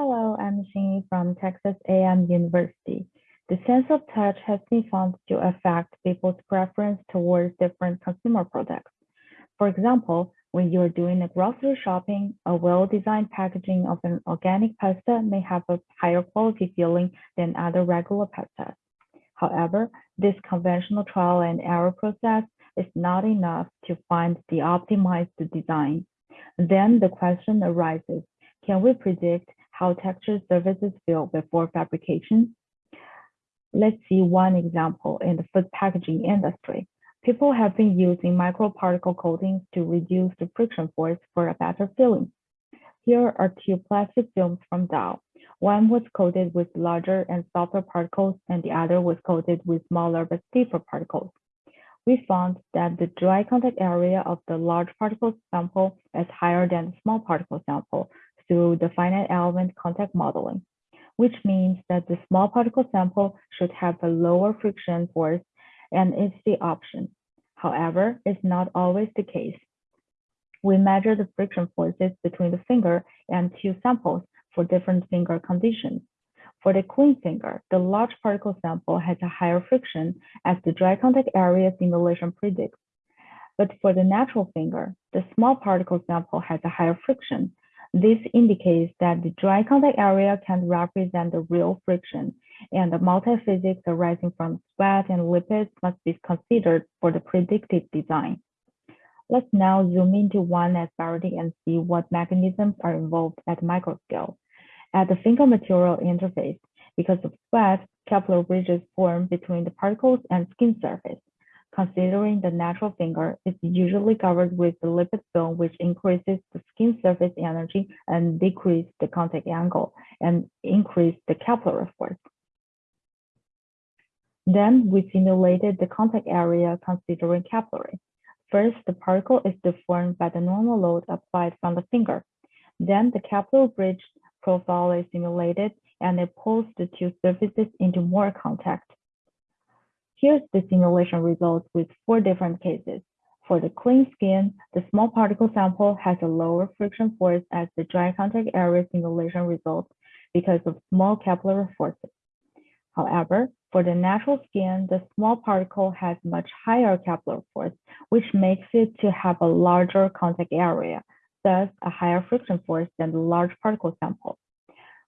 Hello, I'm Xinyi from Texas A&M University. The sense of touch has been found to affect people's preference towards different consumer products. For example, when you're doing a grocery shopping, a well-designed packaging of an organic pasta may have a higher quality feeling than other regular pastas. However, this conventional trial and error process is not enough to find the optimized design. Then the question arises, can we predict how texture surfaces feel before fabrication? Let's see one example in the food packaging industry. People have been using microparticle coatings to reduce the friction force for a better feeling. Here are two plastic films from Dow. One was coated with larger and softer particles, and the other was coated with smaller but stiffer particles. We found that the dry contact area of the large particle sample is higher than the small particle sample, through the finite element contact modeling, which means that the small particle sample should have a lower friction force and it's the option. However, it's not always the case. We measure the friction forces between the finger and two samples for different finger conditions. For the clean finger, the large particle sample has a higher friction as the dry contact area simulation predicts. But for the natural finger, the small particle sample has a higher friction this indicates that the dry contact area can represent the real friction, and the multi-physics arising from sweat and lipids must be considered for the predictive design. Let's now zoom into one asperity and see what mechanisms are involved at micro scale. At the finger material interface, because of sweat, capillary bridges form between the particles and skin surface. Considering the natural finger is usually covered with the lipid film, which increases the skin surface energy and decrease the contact angle and increase the capillary force. Then we simulated the contact area considering capillary. First, the particle is deformed by the normal load applied from the finger. Then the capillary bridge profile is simulated and it pulls the two surfaces into more contact. Here's the simulation results with four different cases. For the clean skin, the small particle sample has a lower friction force as the dry contact area simulation results because of small capillary forces. However, for the natural skin, the small particle has much higher capillary force, which makes it to have a larger contact area, thus a higher friction force than the large particle sample.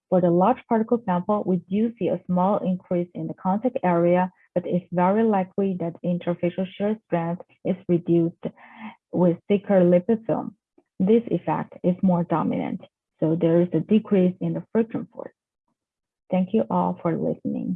For the large particle sample, we do see a small increase in the contact area but it's very likely that interfacial shear strength is reduced with thicker lipid film. This effect is more dominant, so there is a decrease in the friction force. Thank you all for listening.